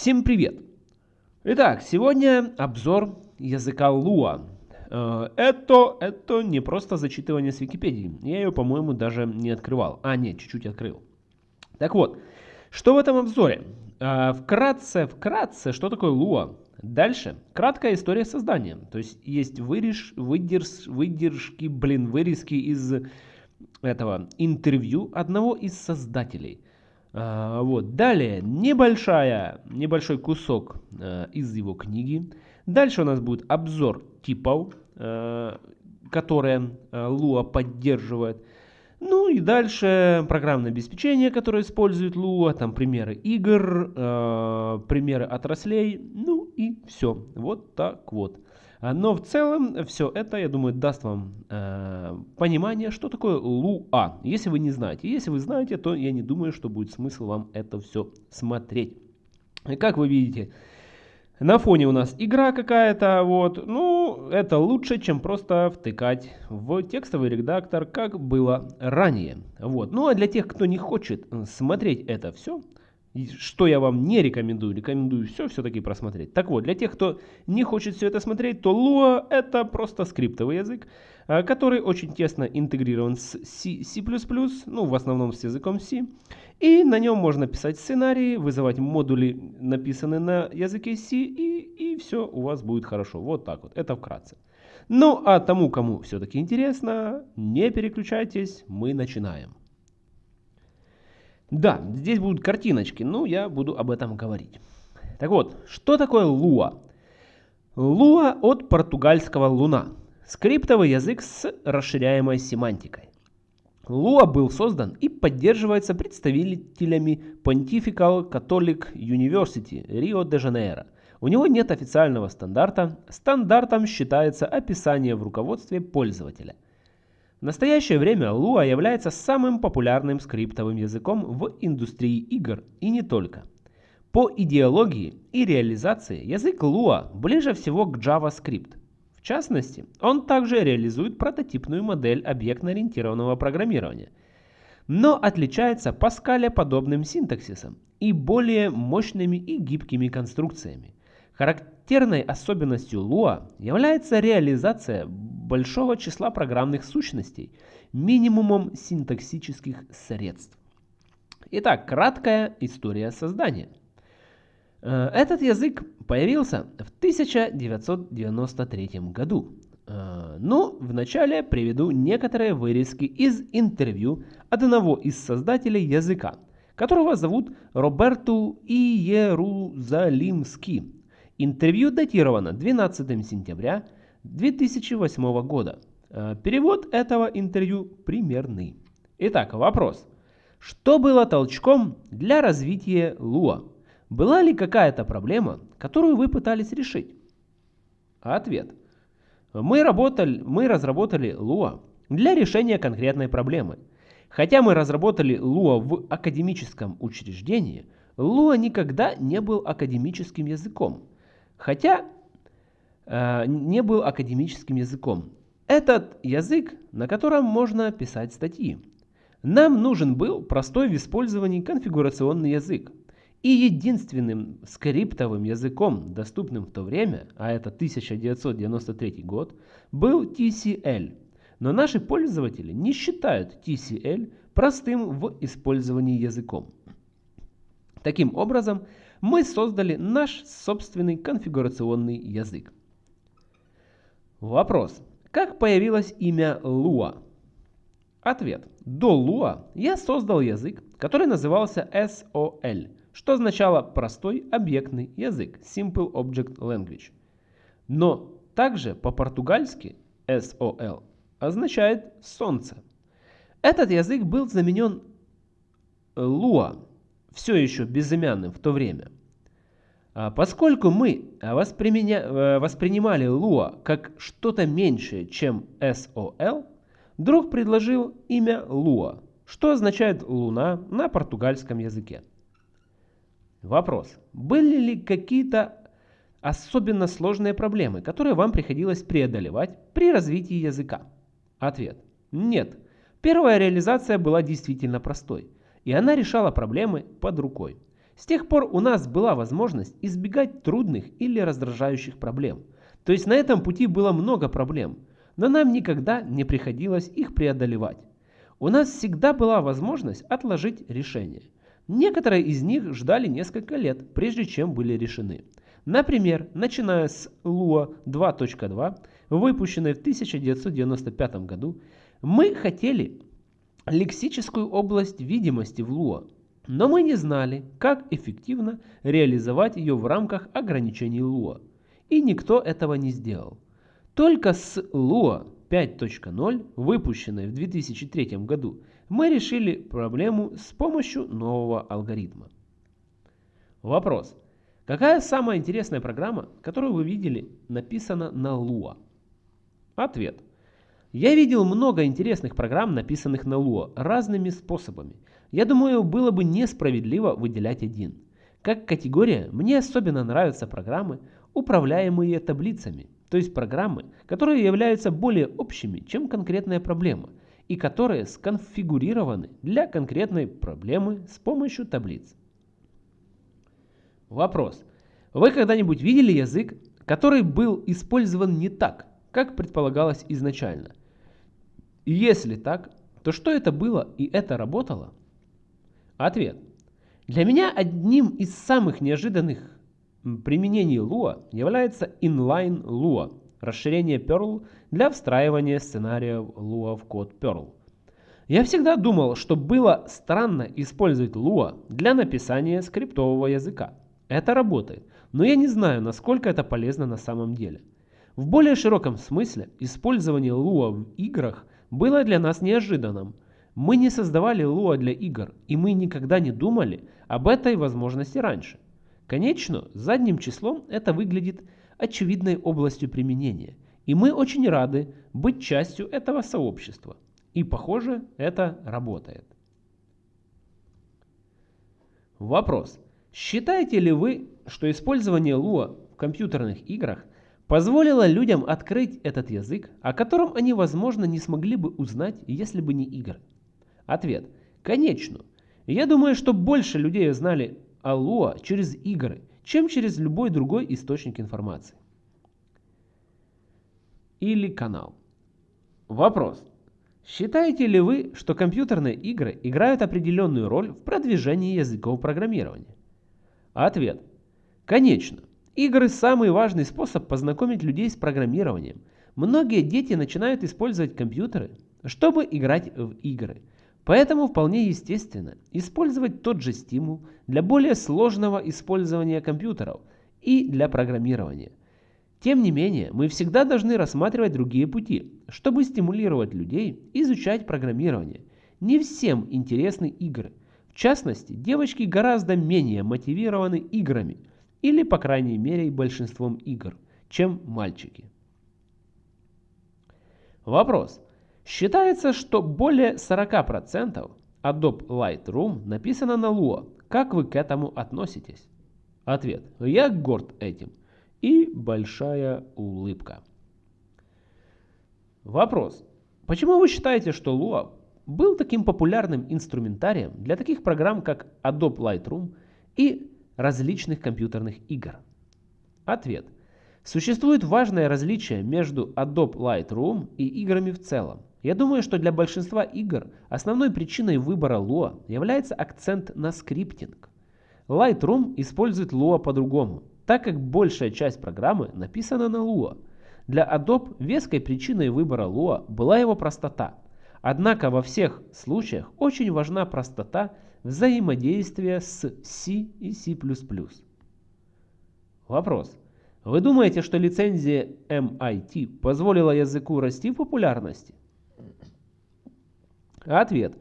Всем привет! Итак, сегодня обзор языка Lua. Э, это, это не просто зачитывание с Википедии. Я ее, по-моему, даже не открывал. А, нет, чуть-чуть открыл. Так вот, что в этом обзоре? Э, вкратце, вкратце, что такое Lua? Дальше, краткая история создания. То есть есть вырежь, выдерж, выдержки, блин, вырезки из этого интервью одного из создателей – а, вот. Далее небольшая, небольшой кусок э, из его книги. Дальше у нас будет обзор типов, э, которые э, Lua поддерживает. Ну и дальше программное обеспечение, которое использует Lua, там примеры игр, э, примеры отраслей, ну и все. Вот так вот. А, но в целом все это, я думаю, даст вам э, понимание, что такое Луа. Если вы не знаете. Если вы знаете, то я не думаю, что будет смысл вам это все смотреть. И как вы видите, на фоне у нас игра какая-то, вот, ну, это лучше, чем просто втыкать в текстовый редактор, как было ранее. Вот, ну а для тех, кто не хочет смотреть это все, что я вам не рекомендую, рекомендую все все-таки просмотреть. Так вот, для тех, кто не хочет все это смотреть, то Lua это просто скриптовый язык, а, который очень тесно интегрирован с C, C++, ну в основном с языком C. И на нем можно писать сценарии, вызывать модули, написанные на языке C, и, и все у вас будет хорошо. Вот так вот, это вкратце. Ну а тому, кому все-таки интересно, не переключайтесь, мы начинаем. Да, здесь будут картиночки, но я буду об этом говорить. Так вот, что такое Lua? Lua от португальского луна. Скриптовый язык с расширяемой семантикой. Lua был создан и поддерживается представителями Pontifical Catholic University Рио-де-Жанейро. У него нет официального стандарта. Стандартом считается описание в руководстве пользователя – в настоящее время Lua является самым популярным скриптовым языком в индустрии игр и не только. По идеологии и реализации язык Lua ближе всего к JavaScript. В частности, он также реализует прототипную модель объектно-ориентированного программирования, но отличается по скале подобным синтаксисом и более мощными и гибкими конструкциями. Характерной особенностью Lua является реализация большого числа программных сущностей минимумом синтаксических средств. Итак, краткая история создания. Э, этот язык появился в 1993 году. Но вначале приведу некоторые вырезки из интервью одного из создателей языка, которого зовут Роберту Иерузалимский. Интервью датировано 12 сентября 2008 года. Э, перевод этого интервью примерный. Итак, вопрос. Что было толчком для развития Луа? Была ли какая-то проблема, которую вы пытались решить? Ответ. Мы, работали, мы разработали Луа для решения конкретной проблемы. Хотя мы разработали Луа в академическом учреждении, Луа никогда не был академическим языком хотя э, не был академическим языком. Этот язык, на котором можно писать статьи. Нам нужен был простой в использовании конфигурационный язык. И единственным скриптовым языком, доступным в то время, а это 1993 год, был TCL. Но наши пользователи не считают TCL простым в использовании языком. Таким образом, мы создали наш собственный конфигурационный язык. Вопрос. Как появилось имя Lua? Ответ. До Lua я создал язык, который назывался SOL, что означало простой объектный язык, Simple Object Language. Но также по-португальски SOL означает солнце. Этот язык был заменен Lua все еще безымянным в то время. А поскольку мы э, воспринимали Lua как что-то меньшее, чем SOL, друг предложил имя Lua, что означает «луна» на португальском языке. Вопрос. Были ли какие-то особенно сложные проблемы, которые вам приходилось преодолевать при развитии языка? Ответ. Нет. Первая реализация была действительно простой, и она решала проблемы под рукой. С тех пор у нас была возможность избегать трудных или раздражающих проблем. То есть на этом пути было много проблем, но нам никогда не приходилось их преодолевать. У нас всегда была возможность отложить решение. Некоторые из них ждали несколько лет, прежде чем были решены. Например, начиная с Lua 2.2, выпущенной в 1995 году, мы хотели лексическую область видимости в Lua, но мы не знали, как эффективно реализовать ее в рамках ограничений Lua, и никто этого не сделал. Только с Lua 5.0, выпущенной в 2003 году, мы решили проблему с помощью нового алгоритма. Вопрос. Какая самая интересная программа, которую вы видели, написана на Lua? Ответ. Я видел много интересных программ, написанных на Lua, разными способами. Я думаю, было бы несправедливо выделять один. Как категория, мне особенно нравятся программы, управляемые таблицами – то есть программы, которые являются более общими, чем конкретная проблема, и которые сконфигурированы для конкретной проблемы с помощью таблиц. Вопрос. Вы когда-нибудь видели язык, который был использован не так, как предполагалось изначально? Если так, то что это было и это работало? Ответ. Для меня одним из самых неожиданных применений Lua является inline Lua, расширение Perl для встраивания сценариев Lua в код Perl. Я всегда думал, что было странно использовать Lua для написания скриптового языка. Это работает, но я не знаю, насколько это полезно на самом деле. В более широком смысле, использование Lua в играх было для нас неожиданным. Мы не создавали Lua для игр, и мы никогда не думали об этой возможности раньше. Конечно, задним числом это выглядит очевидной областью применения, и мы очень рады быть частью этого сообщества. И похоже, это работает. Вопрос. Считаете ли вы, что использование Lua в компьютерных играх позволило людям открыть этот язык, о котором они, возможно, не смогли бы узнать, если бы не игры? Ответ. Конечно. Я думаю, что больше людей знали Алло через игры, чем через любой другой источник информации. Или канал. Вопрос. Считаете ли вы, что компьютерные игры играют определенную роль в продвижении языков программирования? Ответ. Конечно. Игры – самый важный способ познакомить людей с программированием. Многие дети начинают использовать компьютеры, чтобы играть в игры – Поэтому вполне естественно использовать тот же стимул для более сложного использования компьютеров и для программирования. Тем не менее, мы всегда должны рассматривать другие пути, чтобы стимулировать людей изучать программирование. Не всем интересны игры. В частности, девочки гораздо менее мотивированы играми, или по крайней мере большинством игр, чем мальчики. Вопрос. Считается, что более 40% Adobe Lightroom написано на Lua. Как вы к этому относитесь? Ответ. Я горд этим. И большая улыбка. Вопрос. Почему вы считаете, что Lua был таким популярным инструментарием для таких программ, как Adobe Lightroom и различных компьютерных игр? Ответ. Существует важное различие между Adobe Lightroom и играми в целом. Я думаю, что для большинства игр основной причиной выбора Lua является акцент на скриптинг. Lightroom использует Lua по-другому, так как большая часть программы написана на Lua. Для Adobe веской причиной выбора Lua была его простота. Однако во всех случаях очень важна простота взаимодействия с C и C++. Вопрос. Вы думаете, что лицензия MIT позволила языку расти в популярности? Ответ.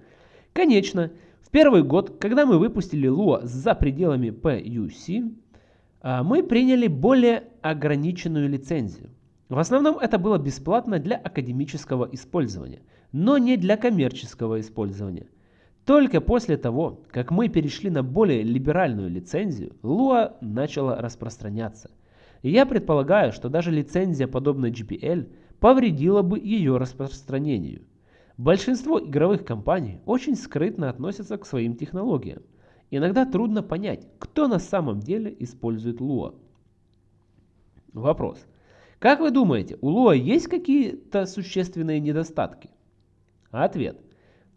Конечно. В первый год, когда мы выпустили Lua за пределами PUC, а, мы приняли более ограниченную лицензию. В основном это было бесплатно для академического использования, но не для коммерческого использования. Только после того, как мы перешли на более либеральную лицензию, Lua начала распространяться. И я предполагаю, что даже лицензия, подобная GPL, повредила бы ее распространению. Большинство игровых компаний очень скрытно относятся к своим технологиям. Иногда трудно понять, кто на самом деле использует Lua. Вопрос. Как вы думаете, у Lua есть какие-то существенные недостатки? Ответ.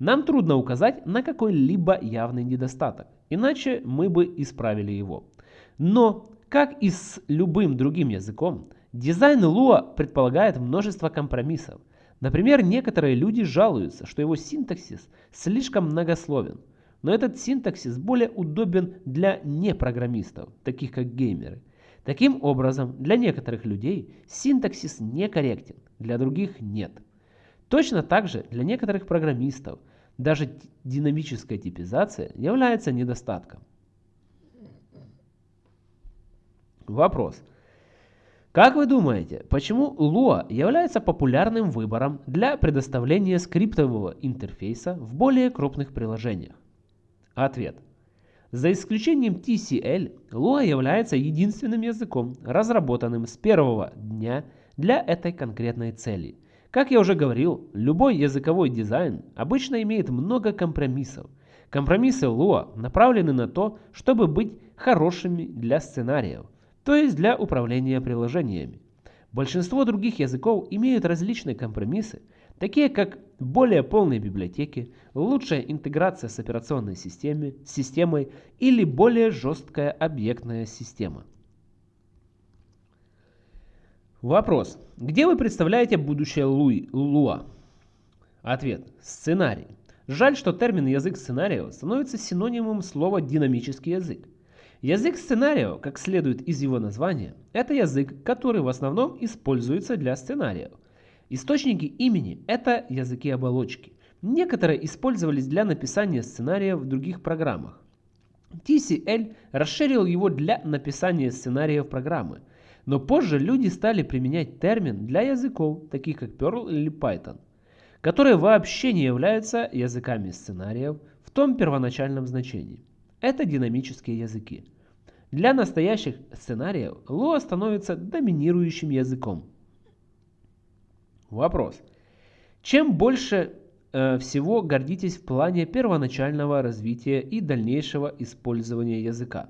Нам трудно указать на какой-либо явный недостаток, иначе мы бы исправили его. Но, как и с любым другим языком, дизайн Lua предполагает множество компромиссов. Например, некоторые люди жалуются, что его синтаксис слишком многословен. Но этот синтаксис более удобен для непрограммистов, таких как геймеры. Таким образом, для некоторых людей синтаксис некорректен, для других нет. Точно так же для некоторых программистов даже динамическая типизация является недостатком. Вопрос. Как вы думаете, почему Lua является популярным выбором для предоставления скриптового интерфейса в более крупных приложениях? Ответ. За исключением TCL, Lua является единственным языком, разработанным с первого дня для этой конкретной цели – как я уже говорил, любой языковой дизайн обычно имеет много компромиссов. Компромиссы Lua направлены на то, чтобы быть хорошими для сценариев, то есть для управления приложениями. Большинство других языков имеют различные компромиссы, такие как более полные библиотеки, лучшая интеграция с операционной системой, системой или более жесткая объектная система. Вопрос. Где вы представляете будущее Луи, Луа? Ответ. Сценарий. Жаль, что термин язык сценариев становится синонимом слова динамический язык. Язык сценариев, как следует из его названия, это язык, который в основном используется для сценариев. Источники имени – это языки оболочки. Некоторые использовались для написания сценариев в других программах. TCL расширил его для написания сценариев программы – но позже люди стали применять термин для языков, таких как Perl или Python, которые вообще не являются языками сценариев в том первоначальном значении. Это динамические языки. Для настоящих сценариев Lua становится доминирующим языком. Вопрос. Чем больше э, всего гордитесь в плане первоначального развития и дальнейшего использования языка?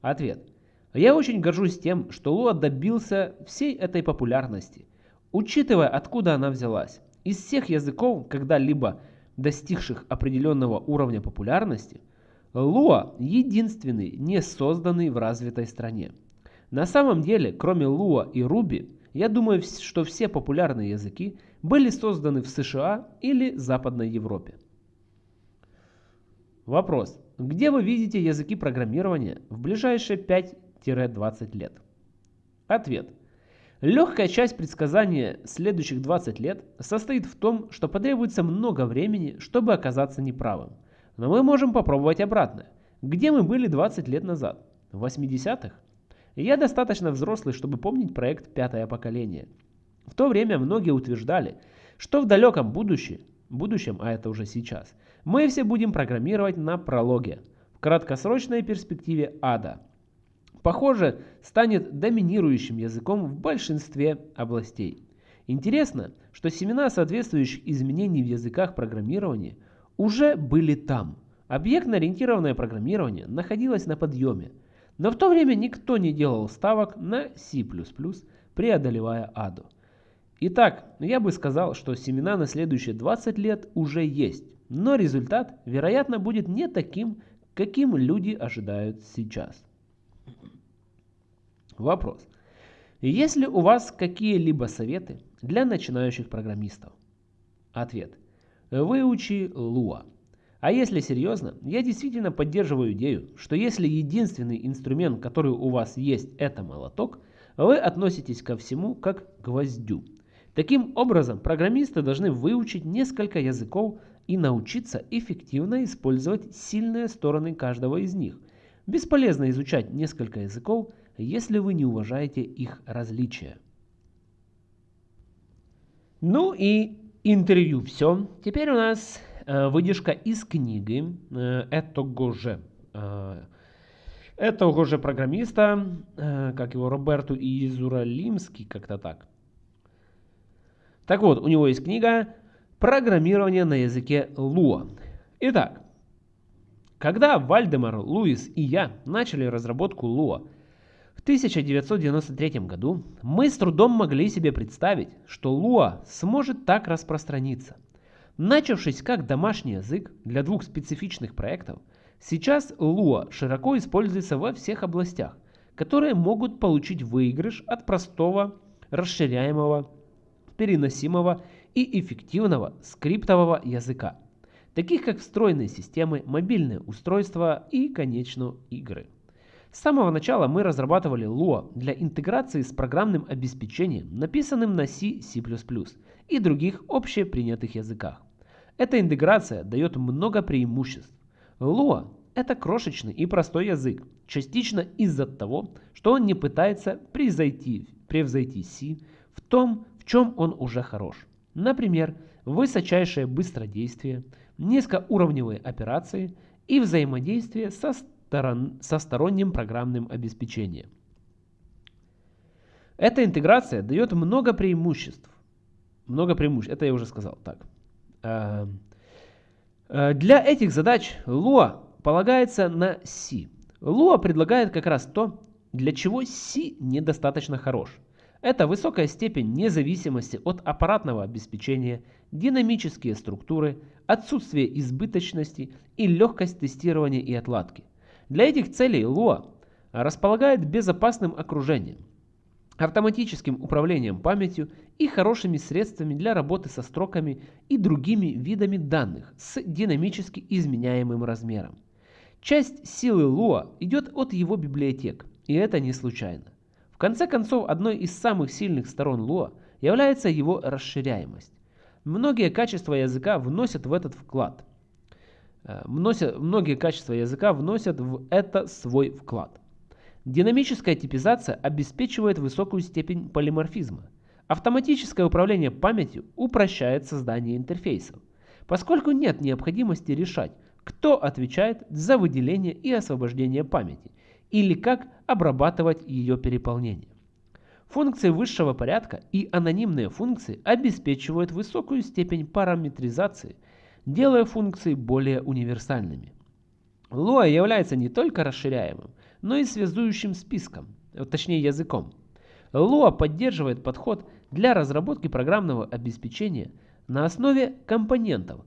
Ответ. Я очень горжусь тем, что Луа добился всей этой популярности, учитывая, откуда она взялась. Из всех языков, когда-либо достигших определенного уровня популярности, Луа единственный, не созданный в развитой стране. На самом деле, кроме Луа и Руби, я думаю, что все популярные языки были созданы в США или Западной Европе. Вопрос. Где вы видите языки программирования в ближайшие 5 20 лет? Ответ. Легкая часть предсказания следующих 20 лет состоит в том, что потребуется много времени, чтобы оказаться неправым. Но мы можем попробовать обратно. Где мы были 20 лет назад? В 80-х? Я достаточно взрослый, чтобы помнить проект «Пятое поколение». В то время многие утверждали, что в далеком будущем, будущем, а это уже сейчас, мы все будем программировать на прологе, в краткосрочной перспективе ада – похоже, станет доминирующим языком в большинстве областей. Интересно, что семена соответствующих изменений в языках программирования уже были там. Объектно-ориентированное программирование находилось на подъеме, но в то время никто не делал ставок на C++, преодолевая аду. Итак, я бы сказал, что семена на следующие 20 лет уже есть, но результат, вероятно, будет не таким, каким люди ожидают сейчас. Вопрос. Есть ли у вас какие-либо советы для начинающих программистов? Ответ. Выучи Lua. А если серьезно, я действительно поддерживаю идею, что если единственный инструмент, который у вас есть, это молоток, вы относитесь ко всему как к гвоздю. Таким образом, программисты должны выучить несколько языков и научиться эффективно использовать сильные стороны каждого из них. Бесполезно изучать несколько языков, если вы не уважаете их различия. Ну и интервью все. Теперь у нас э, выдержка из книги э, этого же, э, этого же программиста, э, как его, Роберту Изуралимский, как-то так. Так вот, у него есть книга «Программирование на языке Lua». Итак, Когда Вальдемар, Луис и я начали разработку Lua в 1993 году, мы с трудом могли себе представить, что Lua сможет так распространиться. Начавшись как домашний язык для двух специфичных проектов, сейчас Lua широко используется во всех областях, которые могут получить выигрыш от простого, расширяемого, переносимого и эффективного скриптового языка таких как встроенные системы, мобильные устройства и, конечно, игры. С самого начала мы разрабатывали Lua для интеграции с программным обеспечением, написанным на C, C++ и других общепринятых языках. Эта интеграция дает много преимуществ. Lua – это крошечный и простой язык, частично из-за того, что он не пытается превзойти, превзойти C в том, в чем он уже хорош. Например, высочайшее быстродействие – низкоуровневые операции и взаимодействие со, сторон, со сторонним программным обеспечением. Эта интеграция дает много преимуществ. Много преимуществ, это я уже сказал. Так. Э, э, для этих задач Lua полагается на C. Lua предлагает как раз то, для чего C недостаточно хорош. Это высокая степень независимости от аппаратного обеспечения, динамические структуры, отсутствие избыточности и легкость тестирования и отладки. Для этих целей Lua располагает безопасным окружением, автоматическим управлением памятью и хорошими средствами для работы со строками и другими видами данных с динамически изменяемым размером. Часть силы Lua идет от его библиотек, и это не случайно. В конце концов, одной из самых сильных сторон Lua является его расширяемость. Многие качества языка вносят в этот вклад. Э, вносят, многие качества языка вносят в это свой вклад. Динамическая типизация обеспечивает высокую степень полиморфизма. Автоматическое управление памятью упрощает создание интерфейсов, поскольку нет необходимости решать, кто отвечает за выделение и освобождение памяти, или как обрабатывать ее переполнение. Функции высшего порядка и анонимные функции обеспечивают высокую степень параметризации, делая функции более универсальными. Lua является не только расширяемым, но и связующим списком, точнее языком. Lua поддерживает подход для разработки программного обеспечения на основе компонентов.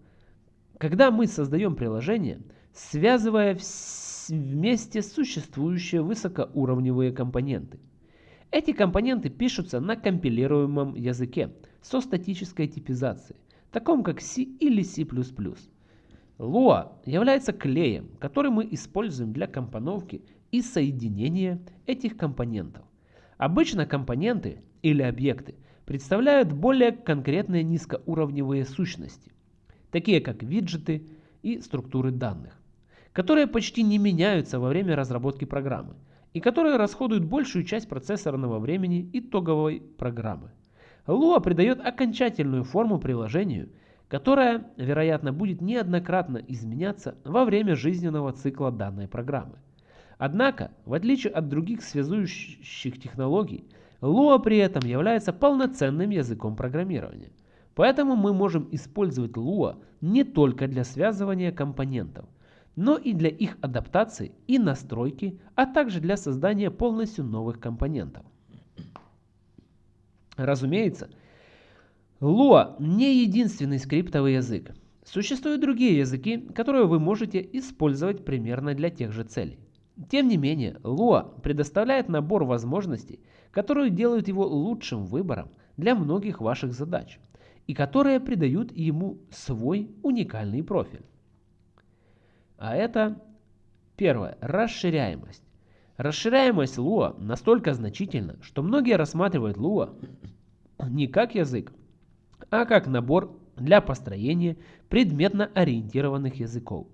Когда мы создаем приложение, связывая вместе существующие высокоуровневые компоненты – эти компоненты пишутся на компилируемом языке со статической типизацией, таком как C или C++. Lua является клеем, который мы используем для компоновки и соединения этих компонентов. Обычно компоненты или объекты представляют более конкретные низкоуровневые сущности, такие как виджеты и структуры данных, которые почти не меняются во время разработки программы – и которые расходуют большую часть процессорного времени итоговой программы. Lua придает окончательную форму приложению, которая, вероятно, будет неоднократно изменяться во время жизненного цикла данной программы. Однако, в отличие от других связующих технологий, Lua при этом является полноценным языком программирования. Поэтому мы можем использовать Lua не только для связывания компонентов, но и для их адаптации и настройки, а также для создания полностью новых компонентов. Разумеется, Lua не единственный скриптовый язык. Существуют другие языки, которые вы можете использовать примерно для тех же целей. Тем не менее, Lua предоставляет набор возможностей, которые делают его лучшим выбором для многих ваших задач и которые придают ему свой уникальный профиль. А это первое, расширяемость. Расширяемость Lua настолько значительна, что многие рассматривают Lua не как язык, а как набор для построения предметно ориентированных языков.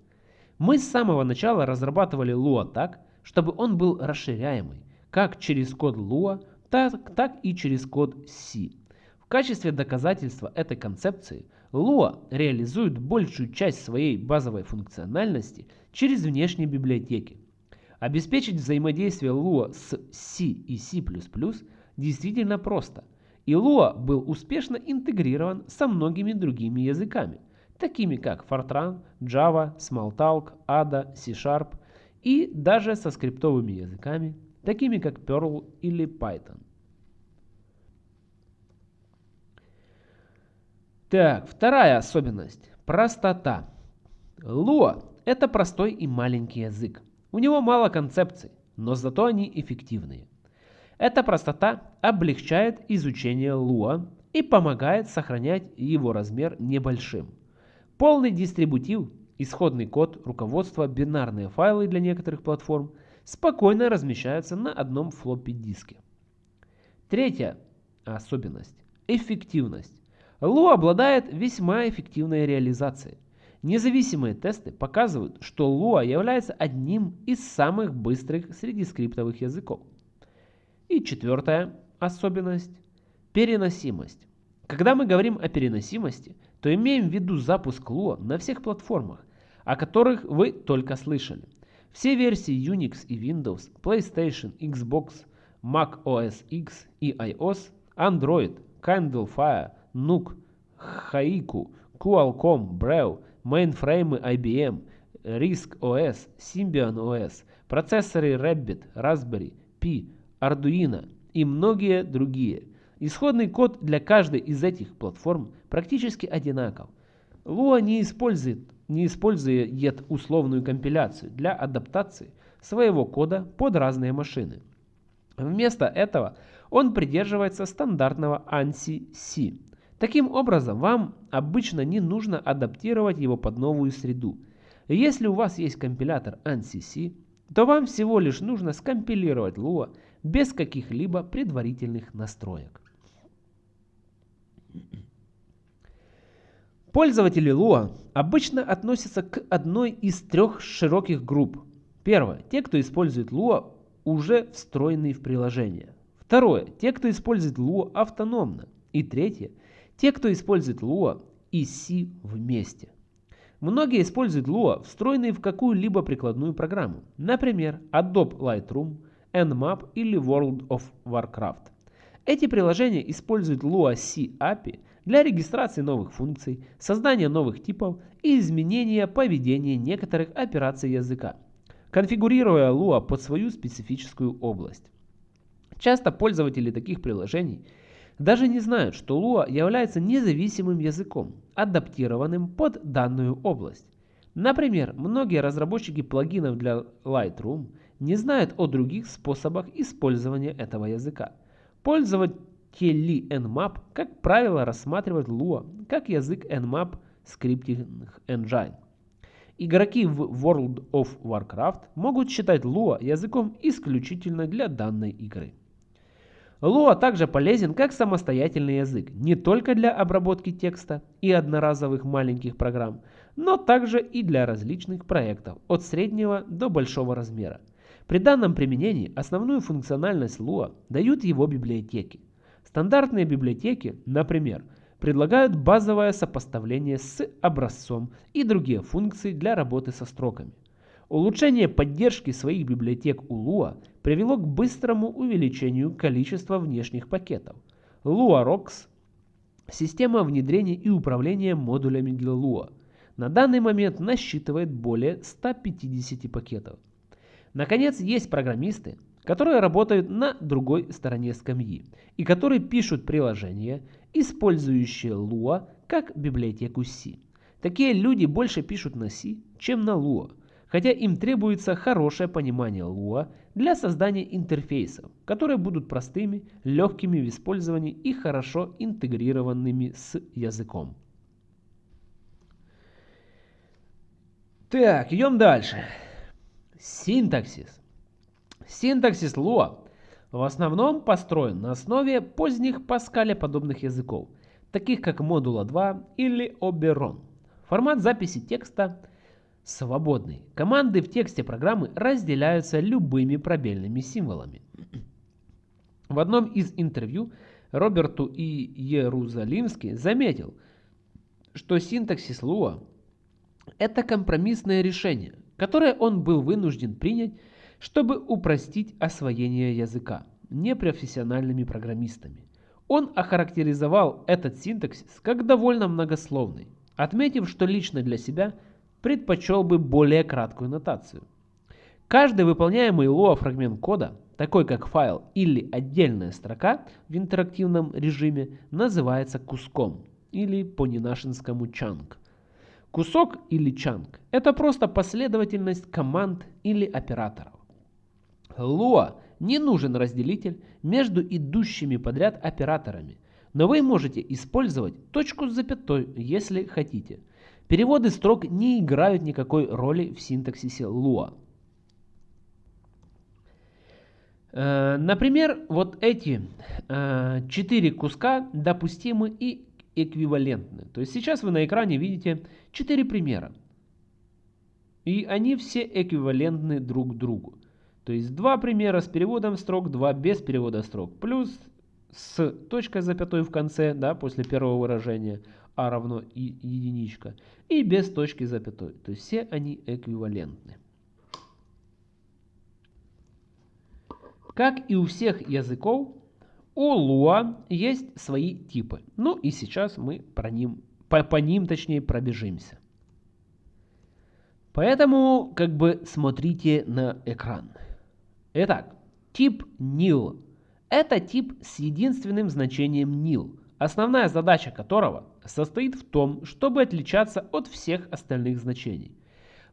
Мы с самого начала разрабатывали Lua так, чтобы он был расширяемый, как через код Lua, так, так и через код C. В качестве доказательства этой концепции – Lua реализует большую часть своей базовой функциональности через внешние библиотеки. Обеспечить взаимодействие Lua с C и C++ действительно просто, и Lua был успешно интегрирован со многими другими языками, такими как Fortran, Java, Smalltalk, Ada, C-Sharp и даже со скриптовыми языками, такими как Perl или Python. Так, вторая особенность – простота. Lua – это простой и маленький язык. У него мало концепций, но зато они эффективные. Эта простота облегчает изучение Lua и помогает сохранять его размер небольшим. Полный дистрибутив, исходный код, руководство, бинарные файлы для некоторых платформ спокойно размещаются на одном флоппи диске. Третья особенность – эффективность. Lua обладает весьма эффективной реализацией. Независимые тесты показывают, что Lua является одним из самых быстрых среди скриптовых языков. И четвертая особенность – переносимость. Когда мы говорим о переносимости, то имеем в виду запуск Lua на всех платформах, о которых вы только слышали. Все версии Unix и Windows, PlayStation, Xbox, Mac OS X и iOS, Android, Candlefire, NUC, Haiku, Qualcomm, Braille, мейнфреймы IBM, RISC OS, Symbian OS, процессоры Rabbit, Raspberry Pi, Arduino и многие другие. Исходный код для каждой из этих платформ практически одинаков. Lua не использует, не использует условную компиляцию для адаптации своего кода под разные машины. Вместо этого он придерживается стандартного ANSI-C Таким образом, вам обычно не нужно адаптировать его под новую среду. Если у вас есть компилятор ANSI, то вам всего лишь нужно скомпилировать Lua без каких-либо предварительных настроек. Пользователи Lua обычно относятся к одной из трех широких групп. Первое. Те, кто использует Lua, уже встроенный в приложение. Второе. Те, кто использует Lua автономно. И третье. Те, кто использует Lua и C вместе. Многие используют Lua, встроенные в какую-либо прикладную программу, например, Adobe Lightroom, Nmap или World of Warcraft. Эти приложения используют Lua C API для регистрации новых функций, создания новых типов и изменения поведения некоторых операций языка, конфигурируя Lua под свою специфическую область. Часто пользователи таких приложений – даже не знают, что Lua является независимым языком, адаптированным под данную область. Например, многие разработчики плагинов для Lightroom не знают о других способах использования этого языка. Пользователи Nmap, как правило, рассматривают Lua как язык Nmap Scripting Engine. Игроки в World of Warcraft могут считать Lua языком исключительно для данной игры. Lua также полезен как самостоятельный язык, не только для обработки текста и одноразовых маленьких программ, но также и для различных проектов от среднего до большого размера. При данном применении основную функциональность Lua дают его библиотеки. Стандартные библиотеки, например, предлагают базовое сопоставление с образцом и другие функции для работы со строками. Улучшение поддержки своих библиотек у Lua привело к быстрому увеличению количества внешних пакетов. LuaRox – система внедрения и управления модулями для Lua. На данный момент насчитывает более 150 пакетов. Наконец, есть программисты, которые работают на другой стороне скамьи и которые пишут приложения, использующие Lua как библиотеку C. Такие люди больше пишут на C, чем на Lua хотя им требуется хорошее понимание Lua для создания интерфейсов, которые будут простыми, легкими в использовании и хорошо интегрированными с языком. Так, идем дальше. Синтаксис. Синтаксис Lua в основном построен на основе поздних Паскаля подобных языков, таких как Модула 2 или Oberon. Формат записи текста свободный. Команды в тексте программы разделяются любыми пробельными символами. В одном из интервью Роберту И. Иерусалимский заметил, что синтаксис Lua – это компромиссное решение, которое он был вынужден принять, чтобы упростить освоение языка непрофессиональными программистами. Он охарактеризовал этот синтаксис как довольно многословный. отметив, что лично для себя предпочел бы более краткую нотацию. Каждый выполняемый Lua фрагмент кода, такой как файл или отдельная строка в интерактивном режиме, называется куском или по-ненашинскому чанк. Кусок или чанк – это просто последовательность команд или операторов. Lua не нужен разделитель между идущими подряд операторами, но вы можете использовать точку с запятой, если хотите. Переводы строк не играют никакой роли в синтаксисе Lua. Э, например, вот эти э, четыре куска допустимы и эквивалентны. То есть сейчас вы на экране видите четыре примера. И они все эквивалентны друг другу. То есть два примера с переводом строк, два без перевода строк. Плюс с точкой запятой в конце, да, после первого выражения а равно и единичка. И без точки запятой. То есть все они эквивалентны. Как и у всех языков, у Lua есть свои типы. Ну и сейчас мы про ним, по, по ним точнее пробежимся. Поэтому как бы смотрите на экран. Итак, тип nil – это тип с единственным значением nil, основная задача которого состоит в том, чтобы отличаться от всех остальных значений.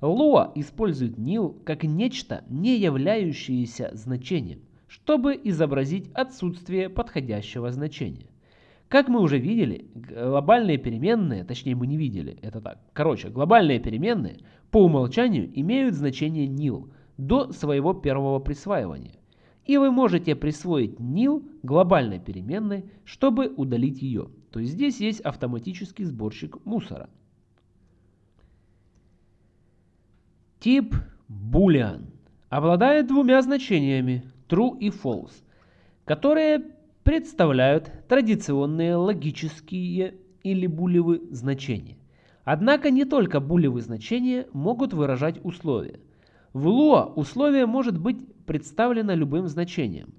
Lua использует nil как нечто, не являющееся значением чтобы изобразить отсутствие подходящего значения. Как мы уже видели, глобальные переменные, точнее мы не видели, это так. Короче, глобальные переменные по умолчанию имеют значение nil до своего первого присваивания. И вы можете присвоить nil глобальной переменной, чтобы удалить ее. То есть здесь есть автоматический сборщик мусора. Тип boolean обладает двумя значениями true и false, которые представляют традиционные логические или булевые значения. Однако не только булевые значения могут выражать условия. В Lua условие может быть представлено любым значением.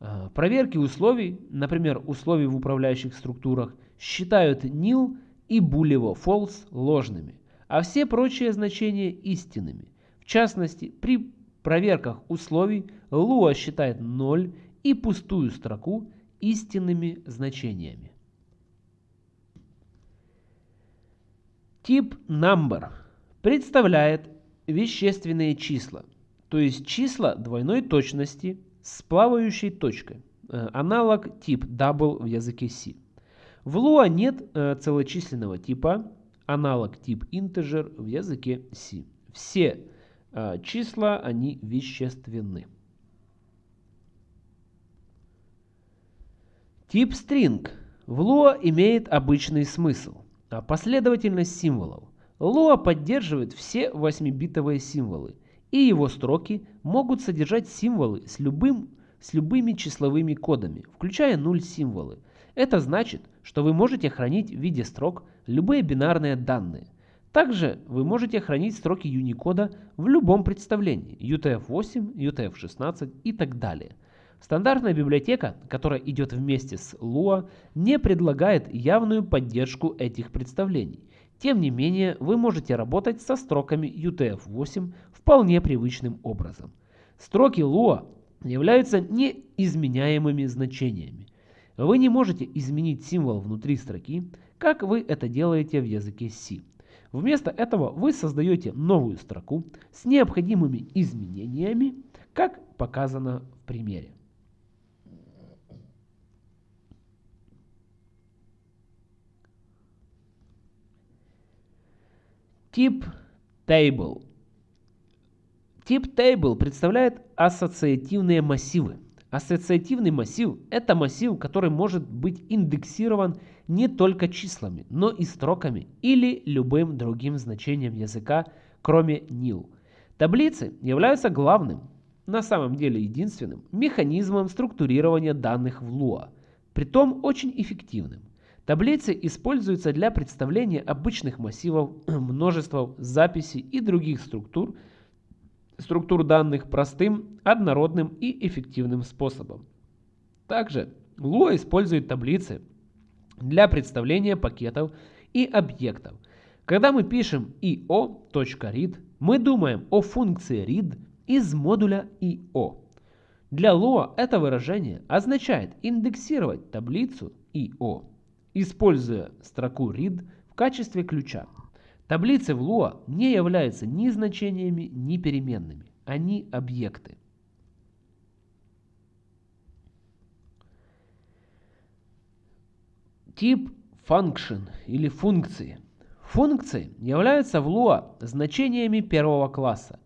А, проверки условий, например, условий в управляющих структурах, считают nil и булево false ложными, а все прочие значения истинными. В частности, при проверках условий Lua считает 0 и пустую строку истинными значениями. Тип number представляет вещественные числа, то есть числа двойной точности с плавающей точкой, э, аналог тип double в языке C. В Lua нет э, целочисленного типа, аналог тип integer в языке C. Все а, числа, они вещественны. Тип string в Lua имеет обычный смысл, а последовательность символов. Lua поддерживает все 8-битовые символы, и его строки могут содержать символы с, любым, с любыми числовыми кодами, включая 0 символы. Это значит, что вы можете хранить в виде строк любые бинарные данные, также вы можете хранить строки Unicode в любом представлении UTF-8, UTF-16 и так далее. Стандартная библиотека, которая идет вместе с Lua, не предлагает явную поддержку этих представлений. Тем не менее, вы можете работать со строками UTF-8 вполне привычным образом. Строки Lua являются неизменяемыми значениями. Вы не можете изменить символ внутри строки, как вы это делаете в языке C. Вместо этого вы создаете новую строку с необходимыми изменениями, как показано в примере. Тип Table. Тип Table представляет ассоциативные массивы. Ассоциативный массив – это массив, который может быть индексирован не только числами, но и строками или любым другим значением языка, кроме nil. Таблицы являются главным, на самом деле единственным, механизмом структурирования данных в Lua, притом очень эффективным. Таблицы используются для представления обычных массивов, множества записей и других структур, структур данных простым, однородным и эффективным способом. Также Lua использует таблицы для представления пакетов и объектов. Когда мы пишем io.read, мы думаем о функции read из модуля io. Для Lua это выражение означает индексировать таблицу io, используя строку read в качестве ключа. Таблицы в Lua не являются ни значениями, ни переменными. Они объекты. Тип function или функции. Функции являются в Lua значениями первого класса.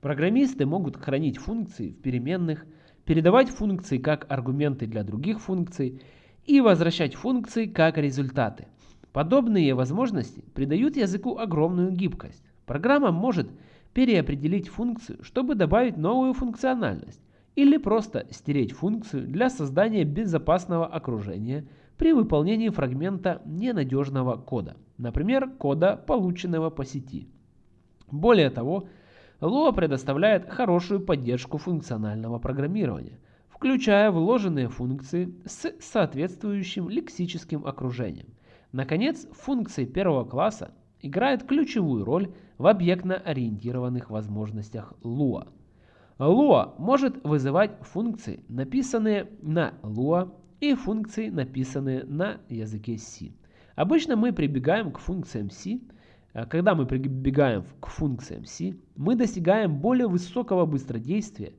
Программисты могут хранить функции в переменных, передавать функции как аргументы для других функций и возвращать функции как результаты. Подобные возможности придают языку огромную гибкость. Программа может переопределить функцию, чтобы добавить новую функциональность, или просто стереть функцию для создания безопасного окружения при выполнении фрагмента ненадежного кода, например, кода, полученного по сети. Более того, Lua предоставляет хорошую поддержку функционального программирования, включая вложенные функции с соответствующим лексическим окружением – Наконец, функции первого класса играют ключевую роль в объектно-ориентированных возможностях Lua. Lua может вызывать функции, написанные на Lua, и функции, написанные на языке C. Обычно мы прибегаем к функциям C. А когда мы прибегаем к функциям C, мы достигаем более высокого быстродействия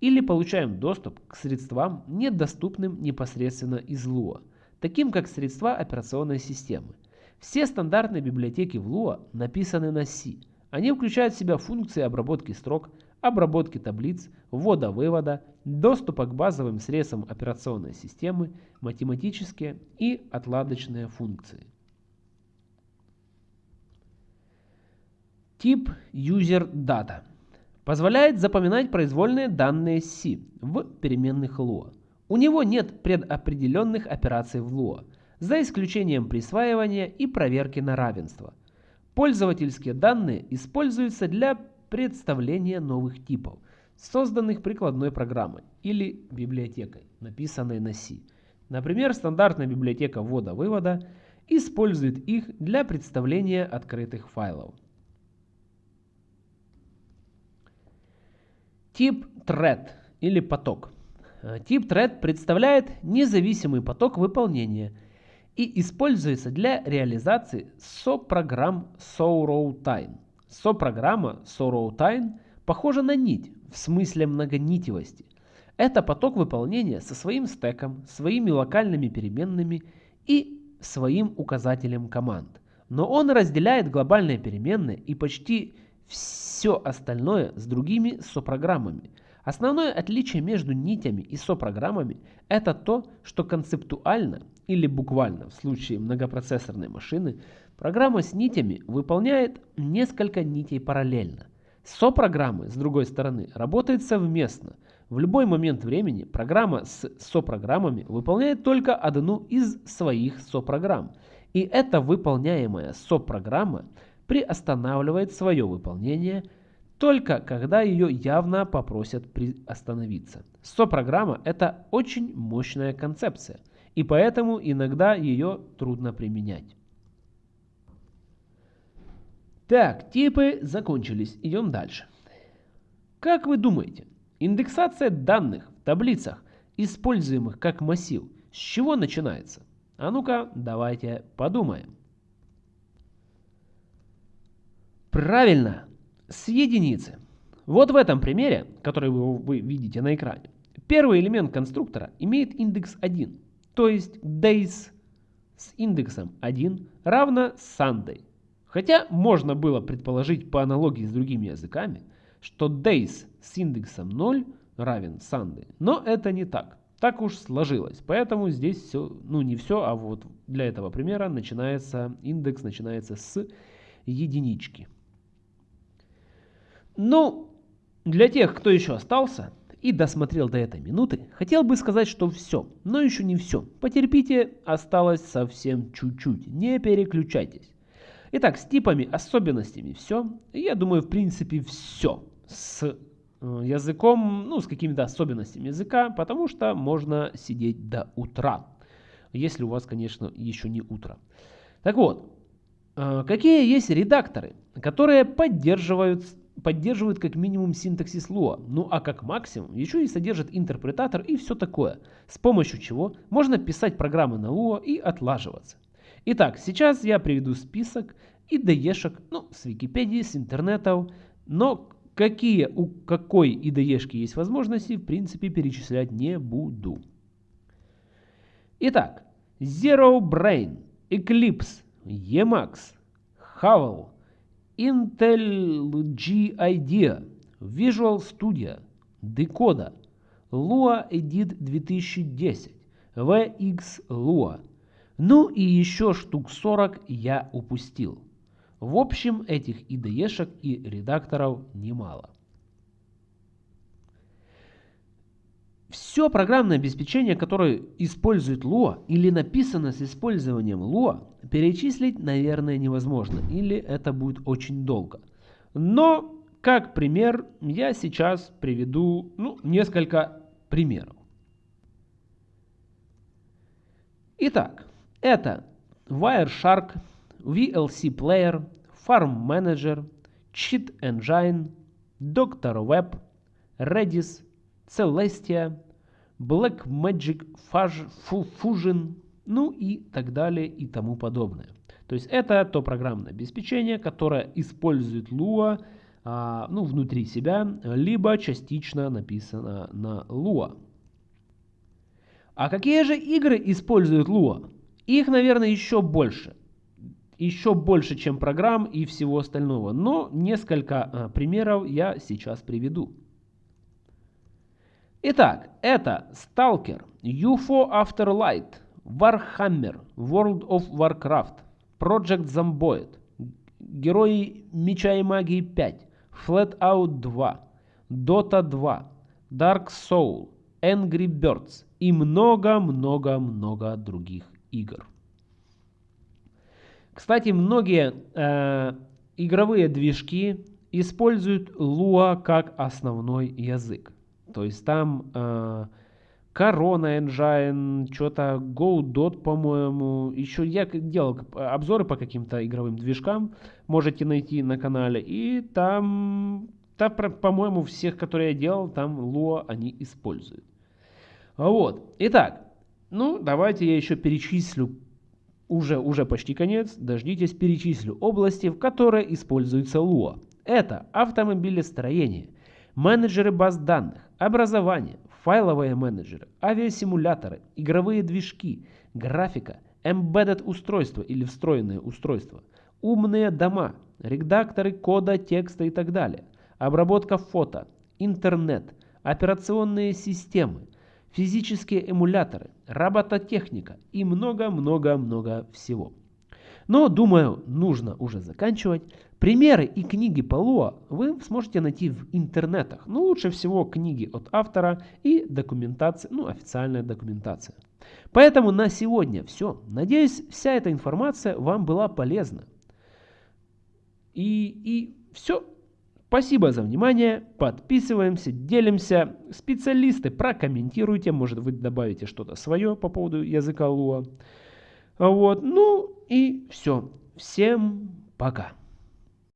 или получаем доступ к средствам, недоступным непосредственно из Lua таким как средства операционной системы. Все стандартные библиотеки в Lua написаны на C. Они включают в себя функции обработки строк, обработки таблиц, ввода-вывода, доступа к базовым средствам операционной системы, математические и отладочные функции. Тип UserData позволяет запоминать произвольные данные C в переменных Lua. У него нет предопределенных операций в Lua, за исключением присваивания и проверки на равенство. Пользовательские данные используются для представления новых типов, созданных прикладной программой или библиотекой, написанной на C. Например, стандартная библиотека ввода-вывода использует их для представления открытых файлов. Тип thread или поток – тип thread представляет независимый поток выполнения и используется для реализации SO-программ SoRoutine. SO-программа SoRoutine похожа на нить в смысле многонитевости. Это поток выполнения со своим стеком, своими локальными переменными и своим указателем команд. Но он разделяет глобальные переменные и почти все остальное с другими сопрограммами – Основное отличие между нитями и сопрограммами – это то, что концептуально или буквально в случае многопроцессорной машины программа с нитями выполняет несколько нитей параллельно. Сопрограммы, с другой стороны, работают совместно. В любой момент времени программа с сопрограммами выполняет только одну из своих сопрограмм. И эта выполняемая сопрограмма приостанавливает свое выполнение – только когда ее явно попросят остановиться. СО-программа – это очень мощная концепция, и поэтому иногда ее трудно применять. Так, типы закончились, идем дальше. Как вы думаете, индексация данных в таблицах, используемых как массив, с чего начинается? А ну-ка, давайте подумаем. Правильно, с единицы. Вот в этом примере, который вы, вы видите на экране, первый элемент конструктора имеет индекс 1, то есть days с индексом 1 равно Sunday. Хотя можно было предположить по аналогии с другими языками, что days с индексом 0 равен Sunday, но это не так. Так уж сложилось, поэтому здесь все, ну не все, а вот для этого примера начинается, индекс начинается с единички. Ну, для тех, кто еще остался и досмотрел до этой минуты, хотел бы сказать, что все, но еще не все. Потерпите, осталось совсем чуть-чуть, не переключайтесь. Итак, с типами, особенностями все. Я думаю, в принципе, все. С э, языком, ну, с какими-то особенностями языка, потому что можно сидеть до утра. Если у вас, конечно, еще не утро. Так вот, Э, какие есть редакторы, которые поддерживают, поддерживают как минимум синтаксис Lua, ну а как максимум еще и содержат интерпретатор и все такое, с помощью чего можно писать программы на Lua и отлаживаться. Итак, сейчас я приведу список IDE-шек, ну, с Википедии, с интернетов, но какие у какой IDE-шки есть возможности, в принципе, перечислять не буду. Итак, Zero Brain, Eclipse, Emacs, Havel, IntelliJ IDEA, Visual Studio, Decoda, Lua Edit 2010, VX Lua. Ну и еще штук 40 я упустил. В общем, этих IDE-шек и редакторов немало. Все программное обеспечение, которое использует Lua или написано с использованием Lua, перечислить, наверное, невозможно, или это будет очень долго. Но, как пример, я сейчас приведу ну, несколько примеров. Итак, это Wireshark, VLC Player, Farm Manager, Cheat Engine, Doctor Web, Redis, Celestia, Blackmagic Fusion, ну и так далее и тому подобное. То есть это то программное обеспечение, которое использует Lua а, ну, внутри себя, либо частично написано на Lua. А какие же игры используют Lua? Их, наверное, еще больше еще больше, чем программ и всего остального. Но несколько а, примеров я сейчас приведу. Итак, это Stalker, UFO Afterlight, Warhammer, World of Warcraft, Project Zomboid, Герои Меча и Магии 5, Flatout 2, Dota 2, Dark Soul, Angry Birds и много-много-много других игр. Кстати, многие э, игровые движки используют Lua как основной язык. То есть там э, Corona Engine, что-то Godot, по-моему. Еще я делал обзоры по каким-то игровым движкам, можете найти на канале. И там, там по-моему, всех, которые я делал, там Lua они используют. Вот. Итак, ну, давайте я еще перечислю уже, уже почти конец, дождитесь, перечислю области, в которые используется Lua. Это автомобилестроение, менеджеры баз данных, образование, файловые менеджеры, авиасимуляторы, игровые движки, графика, embedded устройства или встроенные устройства, умные дома, редакторы кода, текста и так далее, обработка фото, интернет, операционные системы, физические эмуляторы, робототехника и много-много-много всего. Но, думаю, нужно уже заканчивать. Примеры и книги по Луа вы сможете найти в интернетах. Но лучше всего книги от автора и документация, ну, официальная документация. Поэтому на сегодня все. Надеюсь, вся эта информация вам была полезна. И, и все. Спасибо за внимание, подписываемся, делимся. Специалисты прокомментируйте, может вы добавите что-то свое по поводу языка Луа. Вот, ну и все. Всем пока.